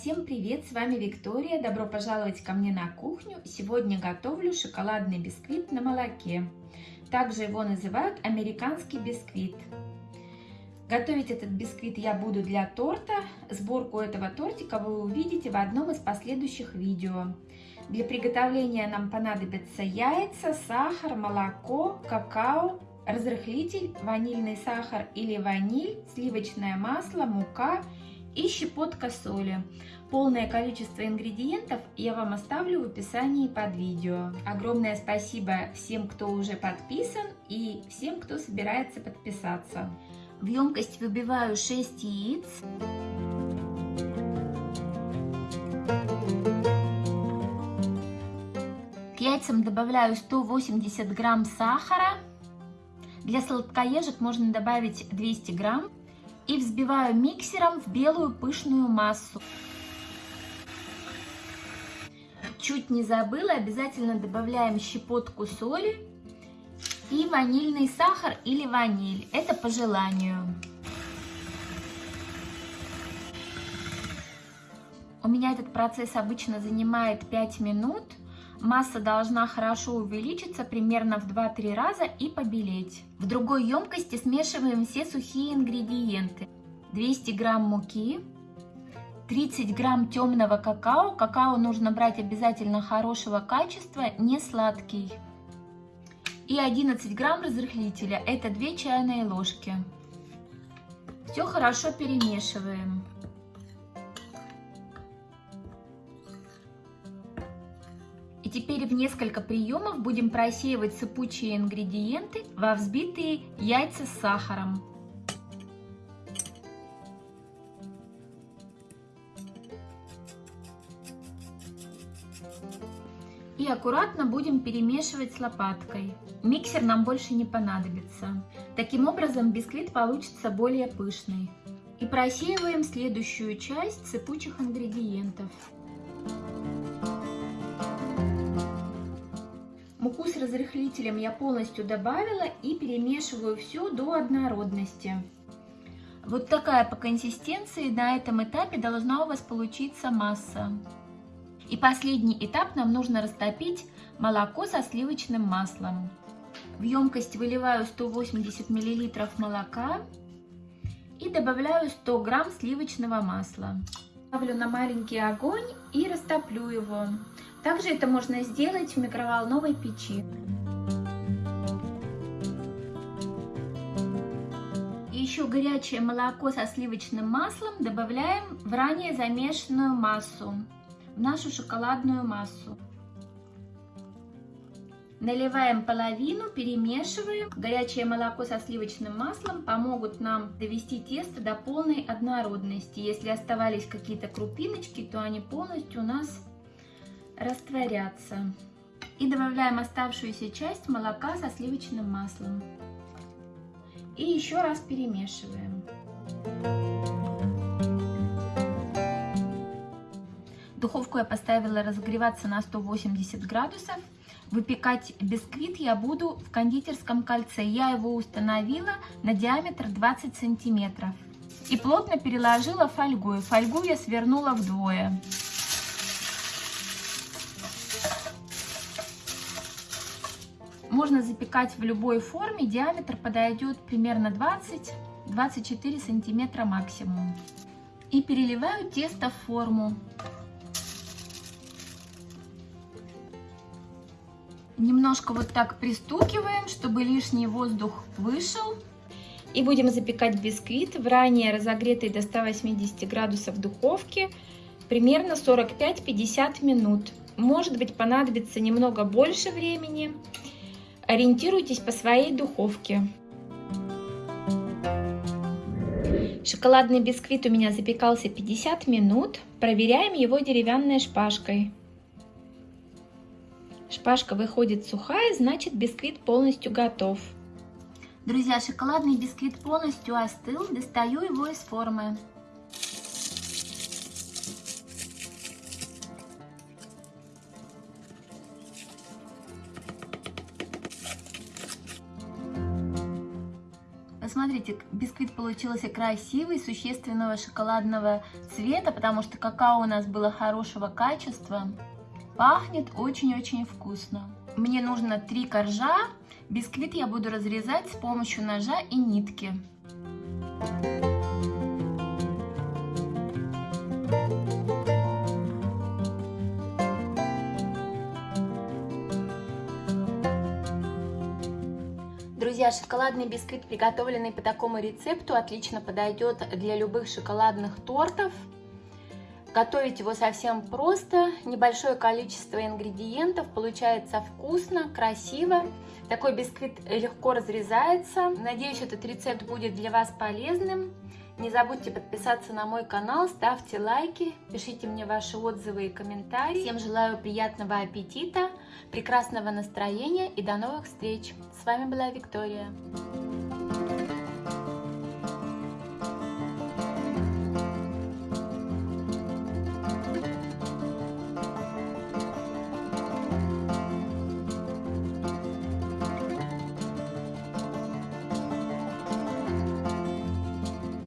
Всем привет! С вами Виктория. Добро пожаловать ко мне на кухню. Сегодня готовлю шоколадный бисквит на молоке. Также его называют американский бисквит. Готовить этот бисквит я буду для торта. Сборку этого тортика вы увидите в одном из последующих видео. Для приготовления нам понадобятся яйца, сахар, молоко, какао, разрыхлитель, ванильный сахар или ваниль, сливочное масло, мука и щепотка соли. Полное количество ингредиентов я вам оставлю в описании под видео. Огромное спасибо всем, кто уже подписан и всем, кто собирается подписаться. В емкость выбиваю 6 яиц. К яйцам добавляю 180 грамм сахара. Для сладкоежек можно добавить 200 грамм и взбиваю миксером в белую пышную массу. Чуть не забыла, обязательно добавляем щепотку соли и ванильный сахар или ваниль. Это по желанию. У меня этот процесс обычно занимает 5 минут. Масса должна хорошо увеличиться примерно в 2-3 раза и побелеть. В другой емкости смешиваем все сухие ингредиенты. 200 грамм муки, 30 грамм темного какао. Какао нужно брать обязательно хорошего качества, не сладкий. И 11 грамм разрыхлителя, это 2 чайные ложки. Все хорошо перемешиваем. И теперь в несколько приемов будем просеивать сыпучие ингредиенты во взбитые яйца с сахаром. И аккуратно будем перемешивать с лопаткой. Миксер нам больше не понадобится. Таким образом бисквит получится более пышный. И просеиваем следующую часть сыпучих ингредиентов. Муку с разрыхлителем я полностью добавила и перемешиваю все до однородности. Вот такая по консистенции на этом этапе должна у вас получиться масса. И последний этап нам нужно растопить молоко со сливочным маслом. В емкость выливаю 180 мл молока и добавляю 100 грамм сливочного масла. Ставлю на маленький огонь и растоплю его. Также это можно сделать в микроволновой печи. И еще горячее молоко со сливочным маслом добавляем в ранее замешанную массу, в нашу шоколадную массу. Наливаем половину, перемешиваем. Горячее молоко со сливочным маслом помогут нам довести тесто до полной однородности. Если оставались какие-то крупиночки, то они полностью у нас растворятся. И добавляем оставшуюся часть молока со сливочным маслом. И еще раз перемешиваем. Духовку я поставила разогреваться на 180 градусов. Выпекать бисквит я буду в кондитерском кольце. Я его установила на диаметр 20 сантиметров. И плотно переложила фольгой. Фольгу я свернула вдвое. Можно запекать в любой форме, диаметр подойдет примерно 20-24 сантиметра максимум. И переливаю тесто в форму. Немножко вот так пристукиваем, чтобы лишний воздух вышел. И будем запекать бисквит в ранее разогретой до 180 градусов духовке примерно 45-50 минут. Может быть понадобится немного больше времени. Ориентируйтесь по своей духовке. Шоколадный бисквит у меня запекался 50 минут. Проверяем его деревянной шпажкой. Шпажка выходит сухая, значит бисквит полностью готов. Друзья, шоколадный бисквит полностью остыл. Достаю его из формы. Посмотрите, бисквит получился красивый, существенного шоколадного цвета, потому что какао у нас было хорошего качества. Пахнет очень-очень вкусно. Мне нужно три коржа. Бисквит я буду разрезать с помощью ножа и нитки. Друзья, шоколадный бисквит, приготовленный по такому рецепту, отлично подойдет для любых шоколадных тортов. Готовить его совсем просто, небольшое количество ингредиентов, получается вкусно, красиво. Такой бисквит легко разрезается. Надеюсь, этот рецепт будет для вас полезным. Не забудьте подписаться на мой канал, ставьте лайки, пишите мне ваши отзывы и комментарии. Всем желаю приятного аппетита, прекрасного настроения и до новых встреч. С вами была Виктория.